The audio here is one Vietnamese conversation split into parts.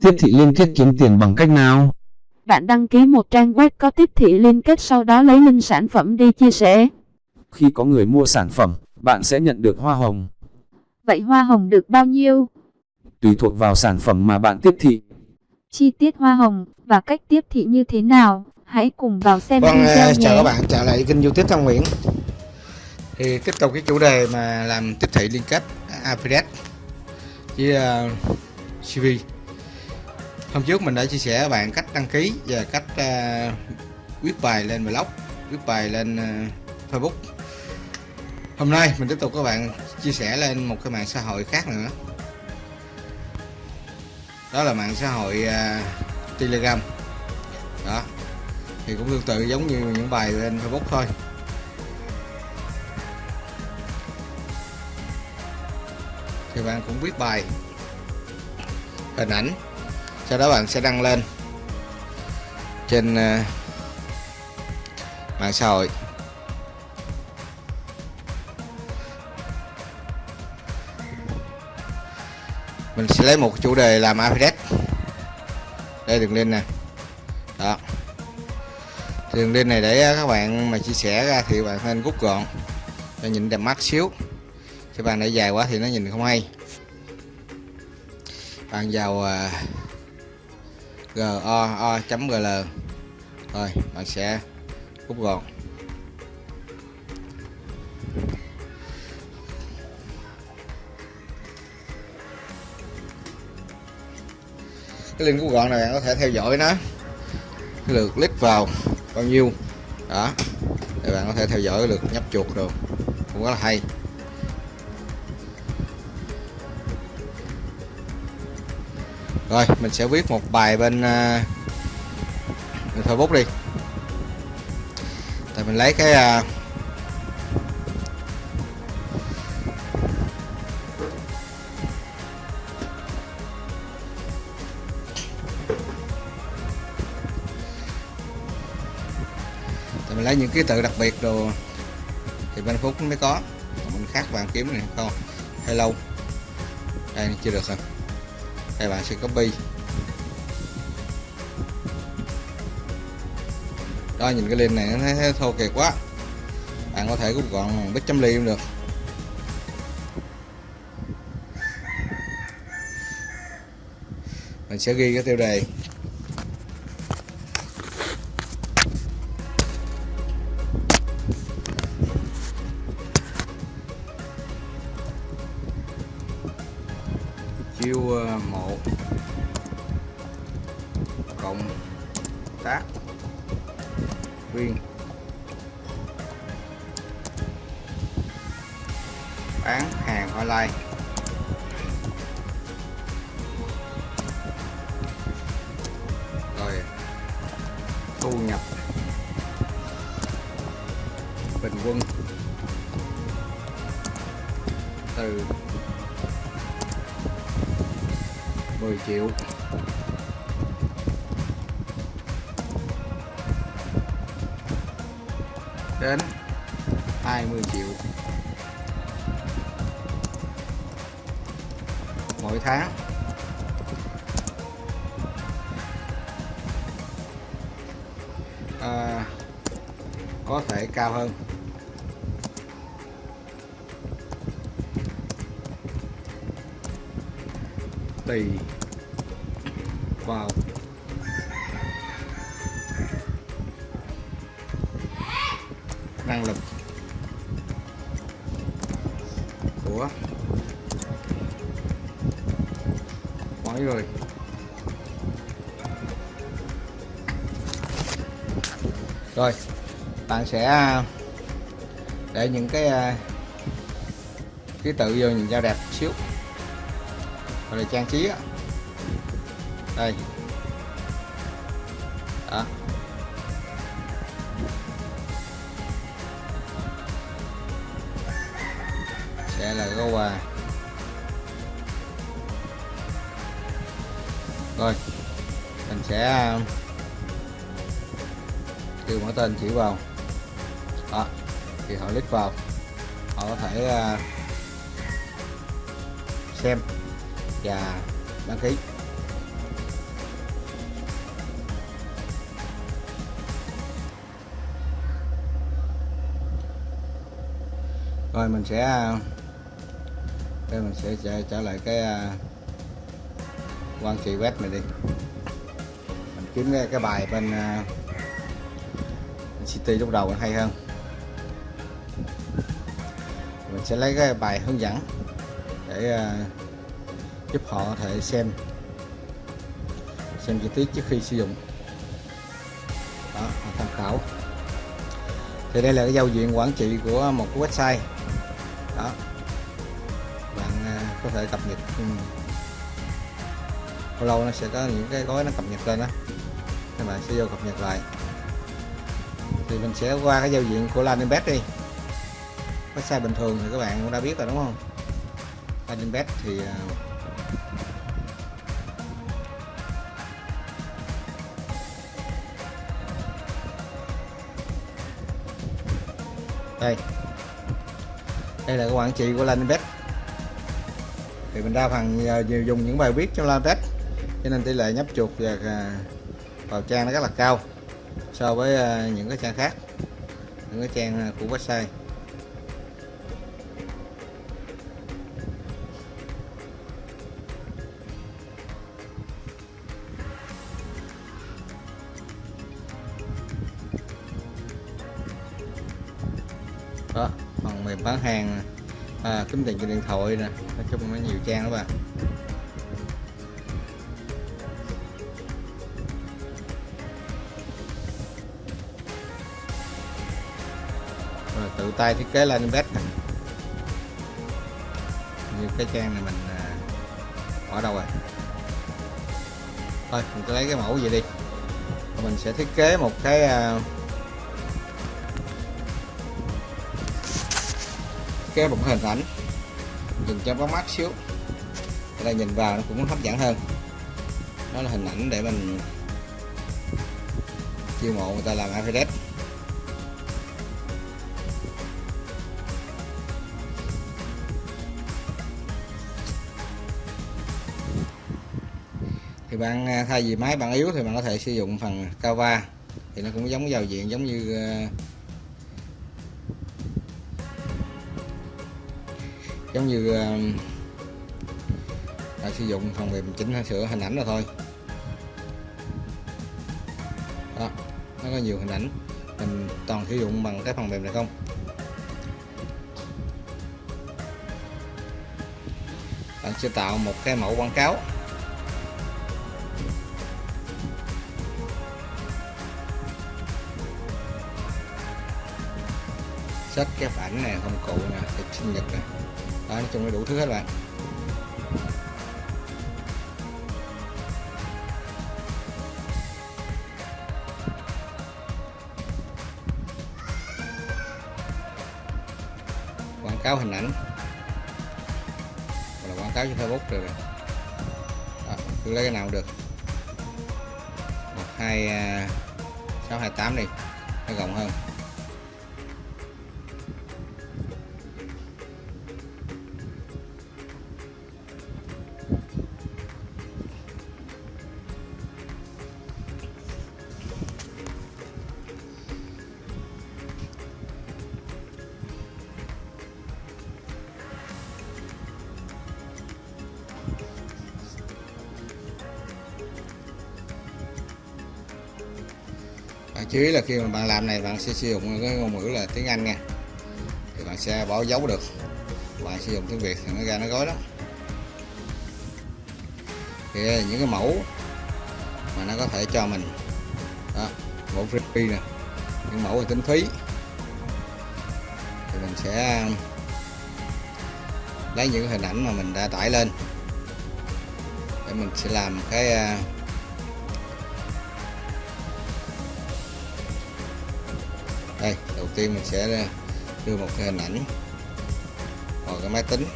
Tiếp thị liên kết kiếm tiền bằng cách nào? Bạn đăng ký một trang web có tiếp thị liên kết sau đó lấy link sản phẩm đi chia sẻ. Khi có người mua sản phẩm, bạn sẽ nhận được hoa hồng. Vậy hoa hồng được bao nhiêu? Tùy thuộc vào sản phẩm mà bạn tiếp thị. Chi tiết hoa hồng và cách tiếp thị như thế nào? Hãy cùng vào xem Vâng, video à, nhé. chào các bạn, trở lại kênh youtube Thông Nguyễn Thì tiếp tục cái chủ đề mà làm tiếp thị liên kết Affiliate với uh, CV Hôm trước mình đã chia sẻ với bạn cách đăng ký và cách uh, viết bài lên blog, viết bài lên uh, Facebook. Hôm nay mình tiếp tục các bạn chia sẻ lên một cái mạng xã hội khác nữa. Đó là mạng xã hội uh, Telegram. Đó. Thì cũng tương tự giống như những bài lên Facebook thôi. Thì bạn cũng viết bài hình ảnh sau đó bạn sẽ đăng lên trên ờ, mạng xã hội. Mình sẽ lấy một chủ đề làm affiliate đây, đường link nè. Đó. Đường link này để ờ, các bạn mà chia sẻ ra thì bạn nên rút gọn cho nhìn đẹp mắt xíu. Chứ bạn để dài quá thì nó nhìn không hay. Bạn vào ờ, goo.gl rồi, bạn sẽ rút gọn cái link rút gọn này bạn có thể theo dõi nó. Cái lượt click vào bao nhiêu. Đó, để bạn có thể theo dõi lượt nhấp chuột được cũng rất là hay. Rồi mình sẽ viết một bài bên, uh, Facebook đi. Tại mình lấy cái uh, mình lấy những ký tự đặc biệt đồ thì bên phúc mới có. Mình khác bạn kiếm này không. Hello. Đây chưa được hả? Đây bạn sẽ copy. Đó, nhìn cái link này nó thấy thô kệch quá. Bạn có thể rút gọn bằng bích chấm ly cũng được. Mình sẽ ghi cái tiêu đề. Bình quân. Từ 10 triệu. Đến 20 triệu. Mỗi tháng. À, có thể cao hơn. Đầy vào. Năng lực của mỗi người rồi, bạn sẽ à, để những cái à, ký tự vô nhìn cho đẹp xíu rồi là trang trí á. Đây. Đó. Sẽ là cái quà. Rồi, mình sẽ um, kêu mở tên chỉ vào. Đó, thì họ click vào. Họ có thể uh, xem. Dạ, và đăng ký. Rồi mình sẽ à, đây mình sẽ trở, lại cái à, quan trị web này đi. Mình kiếm cái, bài à, bên city lúc đầu hay hơn. Mình sẽ lấy cái bài hướng dẫn để uh, giúp họ có thể xem xem chi tiết trước khi sử dụng. Đó tham khảo. Thì đây là cái giao diện quản trị của một cái website. Đó. Bạn à, có thể cập nhật ừ. lâu lâu nó sẽ có những cái gói nó cập nhật lên đó các bạn sẽ vô cập nhật lại. Thì mình sẽ qua cái giao diện của landing page đi. Website bình thường thì các bạn cũng đã biết rồi, đúng không? Landing page thì à, đây. Đây là các quản trị của landing thì mình đa phần à, dùng những bài viết trong landing cho nên tỷ lệ nhấp chuột và à, vào trang nó rất là cao so với à, những cái trang khác, những cái trang của website. À, kiếm tiền trên điện thoại nè. Nói chung nó nhiều trang đó bạn à. rồi tự tay thiết kế lên nè. Như cái trang này mình à, bỏ ở đâu rồi? Thôi mình cứ lấy cái mẫu vậy đi. Mình sẽ thiết kế một cái à, cái một hình ảnh. Nhìn cho có mắt xíu. Ở đây nhìn vào nó cũng hấp dẫn hơn. Đó là hình ảnh để mình chiêu mộ người ta làm affiliate thì bạn à, thay vì máy bạn yếu thì bạn có thể sử dụng phần cava. Thì nó cũng giống giao diện giống như à, giống như uh, sử dụng phần mềm chỉnh sửa hình ảnh rồi thôi. Đó nó có nhiều hình ảnh. Mình toàn sử dụng bằng cái phần mềm này không? Bạn sẽ tạo một cái mẫu quảng cáo. Sách cái ảnh này công cụ nè thực sinh nhật này đó, nói chung là đủ thứ hết bạn. Quảng cáo hình ảnh. Là quảng cáo trên Facebook rồi. Đó, cứ lấy cái nào được. Một hai à, sáu hai tám đi. Nó rộng hơn. Chú ý là khi mà bạn làm này bạn sẽ sử dụng cái ngôn ngữ là tiếng Anh nha. Thì bạn sẽ bỏ dấu được. Bạn sử dụng tiếng Việt thì nó ra nó gói đó. Thì à, những cái mẫu mà nó có thể cho mình đó, mẫu free nè những mẫu về tính phí thì mình sẽ à, lấy những hình ảnh mà mình đã tải lên để mình sẽ làm cái à, đây, đầu tiên mình sẽ đưa một cái hình ảnh vào cái máy tính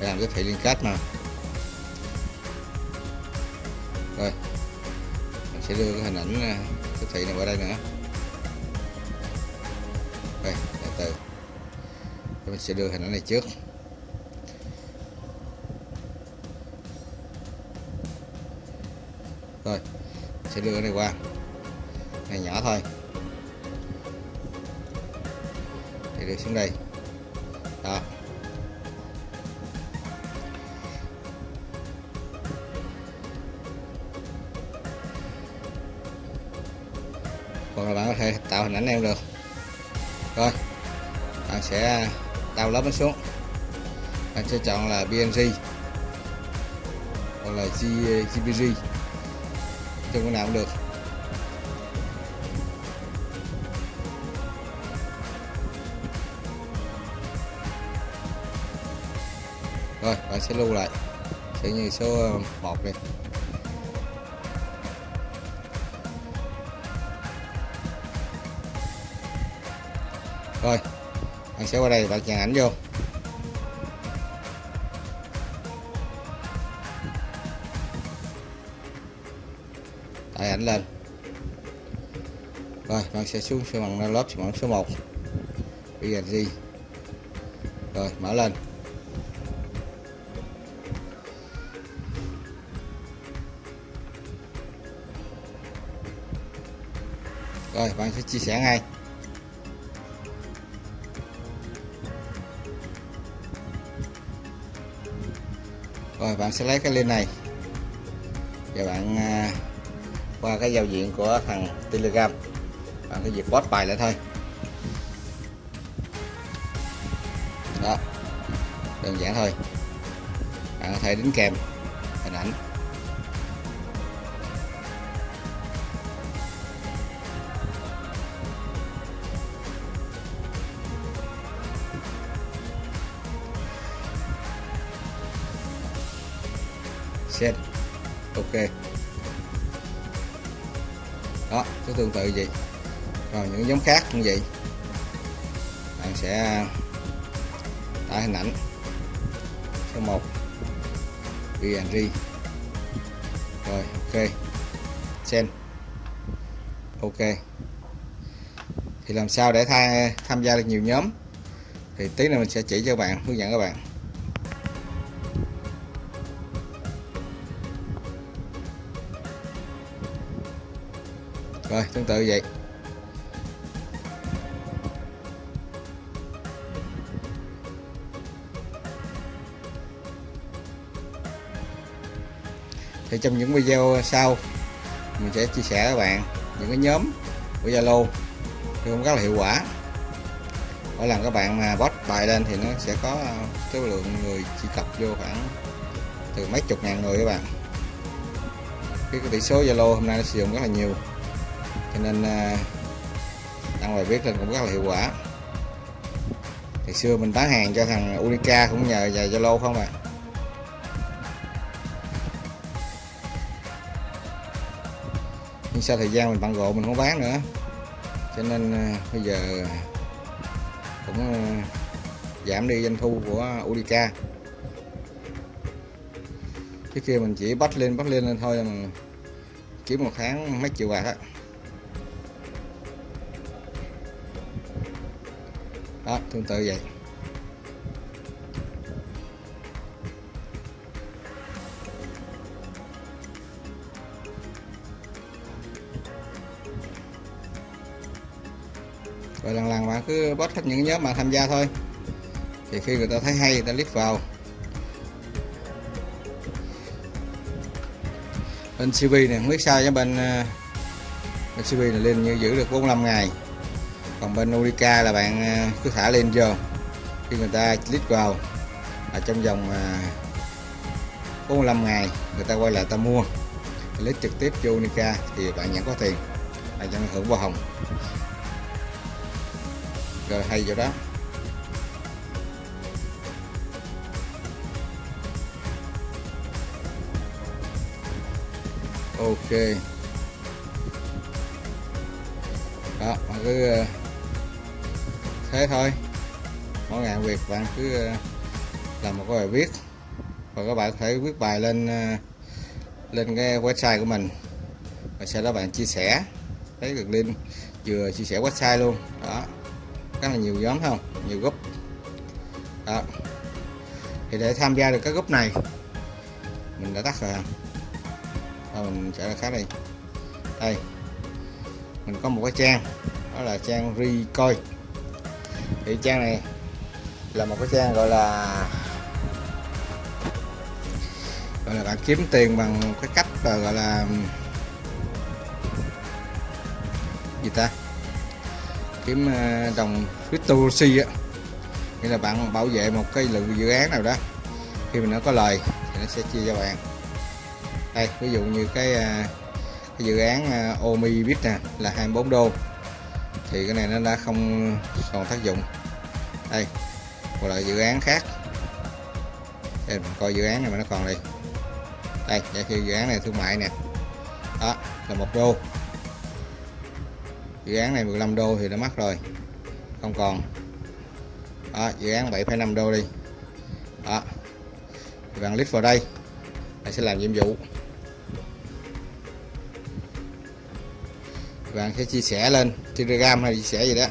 để làm cái thị liên kết mà. Rồi, mình sẽ đưa cái hình ảnh à, cái thị này qua đây nữa. Đây, từ từ. Mình sẽ đưa hình ảnh này trước. Rồi sẽ đưa cái này qua. Này nhỏ thôi. Thì để xuống đây. Đó. Hoặc là bạn có thể tạo hình ảnh em được. Rồi, bạn sẽ đào lớp nó xuống. Bạn sẽ chọn là PNG hoặc là GPG trong cái nào cũng được. Rồi, bạn sẽ lưu lại. Sẽ như số ờ, 1 đi. Rồi, bạn sẽ qua đây, bạn chèn ảnh vô. Tải ảnh lên. Rồi, bạn sẽ xuống số bằng lớp bằng số 1 PNG rồi, mở lên. Rồi bạn sẽ chia sẻ ngay. Rồi bạn sẽ lấy cái link này. Và bạn à, qua cái giao diện của thằng telegram. Bạn cứ việc post bài lại thôi. Đó đơn giản thôi. Bạn có thể đính kèm. Xem, ok. Đó cứ tương tự vậy. Rồi những giống khác cũng vậy. Bạn sẽ tải hình ảnh số 1 PNG rồi ok. Send. Ok. Thì làm sao để tha, tham gia được nhiều nhóm? Thì tí nữa mình sẽ chỉ cho bạn hướng dẫn các bạn. Rồi tương tự vậy. Thì trong những video sau mình sẽ chia sẻ các bạn những cái nhóm của Zalo. Thì cũng rất là hiệu quả. Mỗi lần các bạn mà post bài lên thì nó sẽ có ờ, cái lượng người truy cập vô khoảng từ mấy chục ngàn người các bạn. Cái, cái tỷ số Zalo hôm nay nó sử dụng rất là nhiều cho nên à, đăng bài viết lên cũng rất là hiệu quả. Thì xưa mình bán hàng cho thằng Unica cũng nhờ vào Zalo không à? Nhưng sau thời gian mình bận rộn mình không bán nữa. Cho nên à, bây giờ cũng à, giảm đi doanh thu của Unica. Trước kia mình chỉ bắt lên bắt lên lên thôi, mà kiếm một tháng mấy triệu bạc á. Đó, tương tự vậy. Rồi lần lần bạn cứ post hết những nhóm bạn tham gia thôi. Thì khi người ta thấy hay, người ta click vào. Bên CV này không biết sao cho bên ờ, bên CV này lên như giữ được 45 ngày còn bên Unica là bạn ờ, cứ thả lên vô. Khi người ta click vào là trong vòng ờ, 45 ngày người ta quay lại ta mua. Lấy trực tiếp vô Unica thì bạn nhận có tiền. Bạn nhận hưởng hoa hồng. Rồi, hay chỗ đó. Ok. Đó bạn cứ thế thôi. Mỗi ngày việc bạn cứ ờ, làm một cái bài viết. Và các bạn có thể viết bài lên ờ, lên cái website của mình. Và sau đó bạn chia sẻ. Thấy được link vừa chia sẻ website luôn. Đó. Rất là nhiều nhóm không? Nhiều group. Đó. Thì để tham gia được các group này, mình đã tắt rồi à. thôi, mình sẽ khác đi. Đây. Mình có một cái trang. Đó là trang recoil thì trang này là một cái trang gọi là gọi là bạn kiếm tiền bằng cái cách là gọi là gì ta? Kiếm đồng đồng cryptocurrency á. Nghĩa là bạn bảo vệ một cái lượng dự án nào đó khi mình nó có lời thì nó sẽ chia cho bạn. Đây ví dụ như cái, ờ, cái dự án ờ, Omi Bit nè là 24 đô. Thì cái này nó đã không còn tác dụng đây một loại dự án khác. Đây mình coi dự án này mà nó còn đây đây giả sử dự án này thương mại nè. Đó là một đô. Dự án này 15 đô thì nó mắc rồi. Không còn. Đó, dự án 7,5 đô đi. Đó. Thì bạn click vào đây bạn sẽ làm nhiệm vụ. Bạn sẽ chia sẻ lên telegram hay chia sẻ gì đó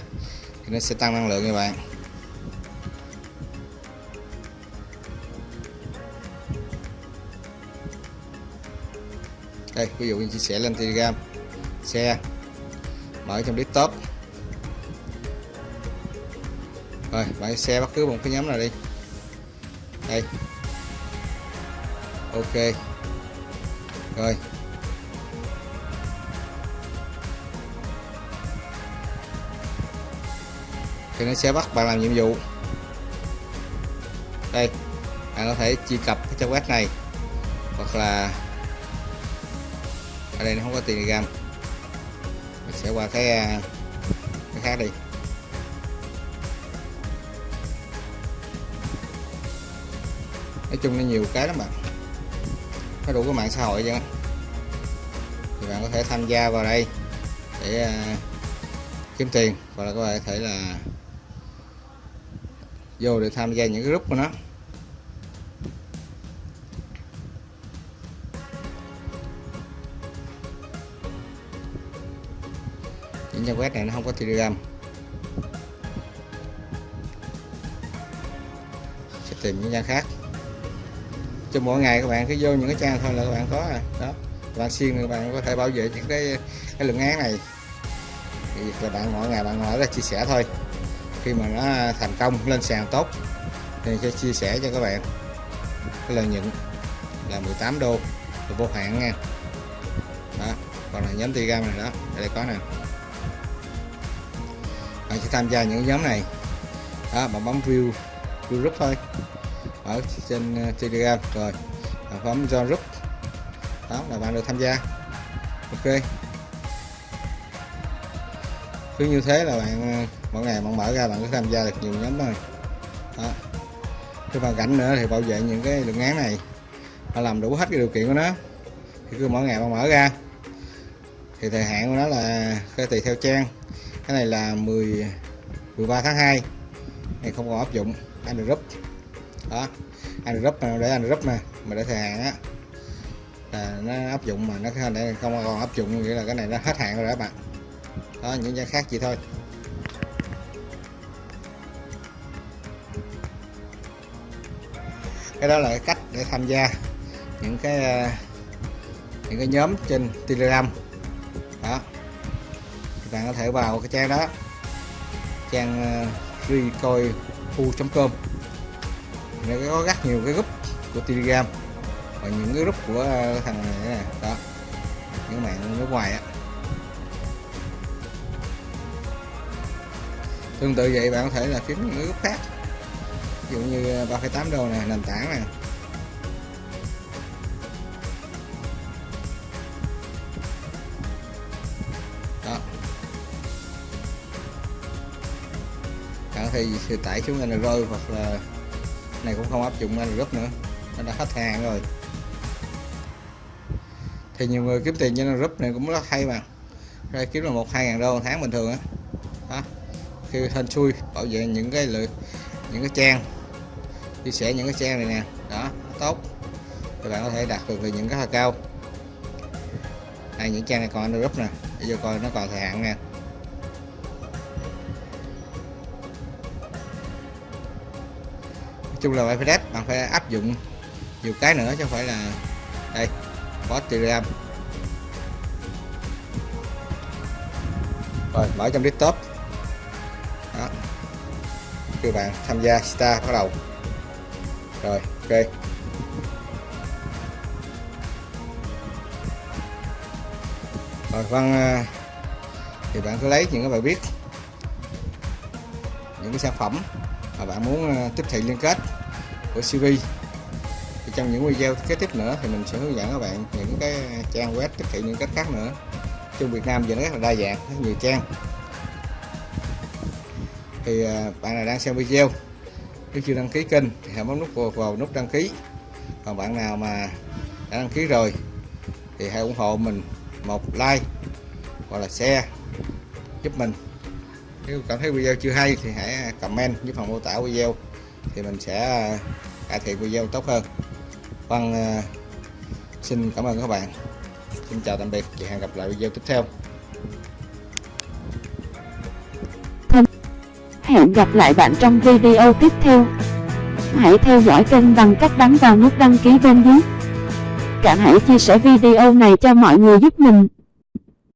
thì nó sẽ tăng năng lượng cho bạn. Đây, ví dụ như chia sẻ lên telegram. Xe. Mở trong desktop. Rồi bạn xe bất cứ một cái nhóm nào đi. Đây. Ok. Rồi. Thì nó sẽ bắt bạn làm nhiệm vụ. Đây, bạn có thể truy cập cái trang web này, hoặc là ở đây nó không có telegram mình sẽ qua cái à, cái khác đi. Nói chung nó nhiều cái lắm bạn. Có đủ cái mạng xã hội chứ thì bạn có thể tham gia vào đây để uh, kiếm tiền hoặc là có thể là vô để tham gia những cái group của nó. Những trang web này nó không có telegram. Sẽ tìm những trang khác. Cho mỗi ngày các bạn cứ vô những cái trang thôi là các bạn có rồi đó. Các bạn xuyên các bạn có thể bảo vệ những cái cái lượng án này. Thì là bạn mỗi ngày bạn hỏi là chia sẻ thôi. Khi mà nó thành công, lên sàn tốt, thì sẽ chia sẻ cho các bạn. Cái lợi nhuận là 18 đô. Vô hạn nha. Đó. Còn là nhóm telegram này đó đây có nè tham gia những nhóm này. Đó bạn bấm view view group thôi. Ở trên ờ, telegram, rồi. Bạn bấm join group. Đó, là bạn được tham gia. Ok. Cứ như thế là bạn ờ, mỗi ngày bạn mở ra bạn cứ tham gia được nhiều nhóm thôi. Đó. Cứ hoàn cảnh nữa thì bảo vệ những cái lượng án này. Bạn làm đủ hết cái điều kiện của nó. Thì cứ mỗi ngày bạn mở ra. Thì thời hạn của nó là cái tùy theo trang. Cái này là 10 13 tháng 2 này, không còn áp dụng anh đó anh mà để anh group nè mà để thời hạn á. Là nó áp dụng mà nó không còn áp dụng, nghĩa là cái này nó hết hạn rồi đó bạn. Đó, những trang khác chỉ thôi. Cái đó là cái cách để tham gia những cái ờ, những cái nhóm trên telegram. Đó. Các bạn có thể vào cái trang đó trang ờ, uh, recoifu.com nó có rất nhiều cái group của telegram và những cái group của ờ, thằng này nè đó những mạng nước ngoài á. Tương tự vậy bạn có thể là kiếm những cái group khác ví dụ như ờ, 3,8 đô này nền tảng này thì thì tải xuống Android hoặc là này cũng không áp dụng anh rút nữa. Nó đã hết hàng rồi. Thì nhiều người kiếm tiền trên group này cũng rất hay mà. Ra kiếm là một, hai ngàn đô một tháng bình thường á. Đó. đó khi hên xui, bảo vệ những cái lượng những cái trang. Chia sẻ những cái trang này nè. Đó, tốt. Thì bạn có thể đạt được những cái cao. Đây những trang này còn under group nè. Để giờ coi nó còn thời hạn nè. Chung là phải bạn phải áp dụng nhiều cái nữa chứ không phải là đây có telegram. Rồi, mở trong desktop. Đó. Các bạn tham gia Star bắt đầu. Rồi, ok. Rồi vâng thì bạn cứ lấy những cái bài viết, những cái sản phẩm và bạn muốn ờ, tiếp thị liên kết của CV thì trong những video kế tiếp nữa thì mình sẽ hướng dẫn các bạn những cái trang web tiếp thị liên kết khác nữa. Trong Việt Nam giờ nó rất là đa dạng rất nhiều trang. Thì ờ, bạn nào đang xem video nếu chưa đăng ký kênh thì hãy bấm nút vào, vào nút đăng ký. Còn bạn nào mà đã đăng ký rồi thì hãy ủng hộ mình một like hoặc là share giúp mình nếu cảm thấy video chưa hay thì hãy comment dưới phần mô tả video thì mình sẽ à, cải thiện video tốt hơn Vâng à, xin cảm ơn các bạn xin chào tạm biệt và hẹn gặp lại video tiếp theo Hẹn gặp lại bạn trong video tiếp theo. Hãy theo dõi kênh bằng cách bấm vào nút đăng ký bên dưới. cả hãy chia sẻ video này cho mọi người giúp mình.